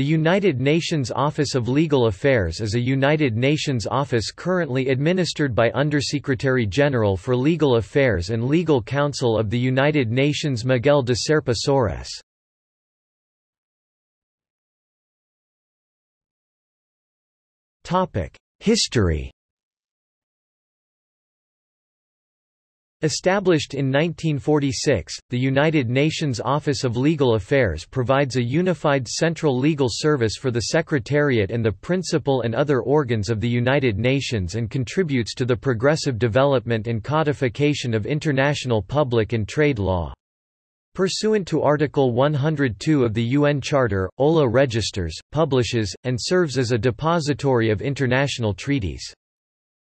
The United Nations Office of Legal Affairs is a United Nations office currently administered by Undersecretary General for Legal Affairs and Legal Counsel of the United Nations Miguel de Serpa Soares. History Established in 1946, the United Nations Office of Legal Affairs provides a unified central legal service for the Secretariat and the principal and other organs of the United Nations and contributes to the progressive development and codification of international public and trade law. Pursuant to Article 102 of the UN Charter, OLA registers, publishes, and serves as a depository of international treaties.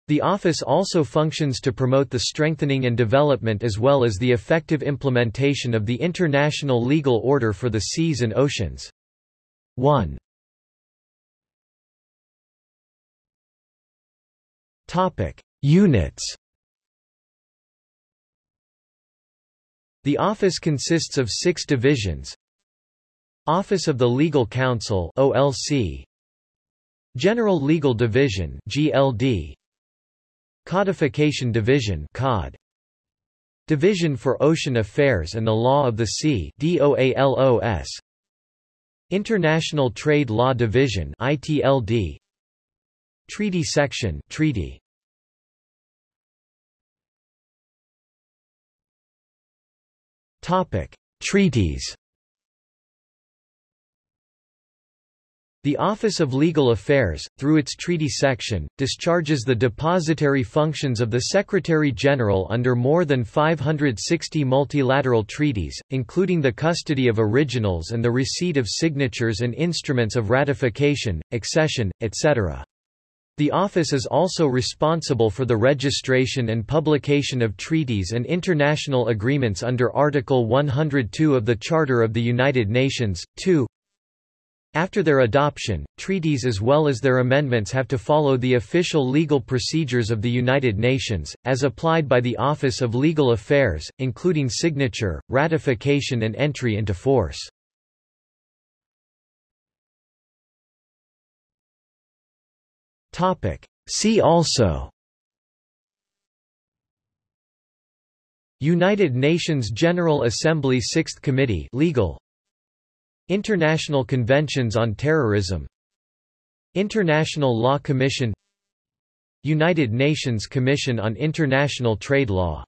The office also functions to promote the strengthening and development as well as the effective implementation of the international legal order for the seas and oceans. 1. Topic: Units. The office consists of 6 divisions. Office of the Legal Counsel OLC General Legal Division GLD Codification Division COD Division for Ocean Affairs and the Law of the Sea DOALOS International Trade Law Division ITLD Treaty Section Treaty Topic Treaties The Office of Legal Affairs, through its treaty section, discharges the depository functions of the Secretary-General under more than 560 multilateral treaties, including the custody of originals and the receipt of signatures and instruments of ratification, accession, etc. The office is also responsible for the registration and publication of treaties and international agreements under Article 102 of the Charter of the United Nations. 2. After their adoption, treaties as well as their amendments have to follow the official legal procedures of the United Nations, as applied by the Office of Legal Affairs, including signature, ratification and entry into force. See also. United Nations General Assembly Sixth Committee Legal International Conventions on Terrorism. International Law Commission. United Nations Commission on International Trade Law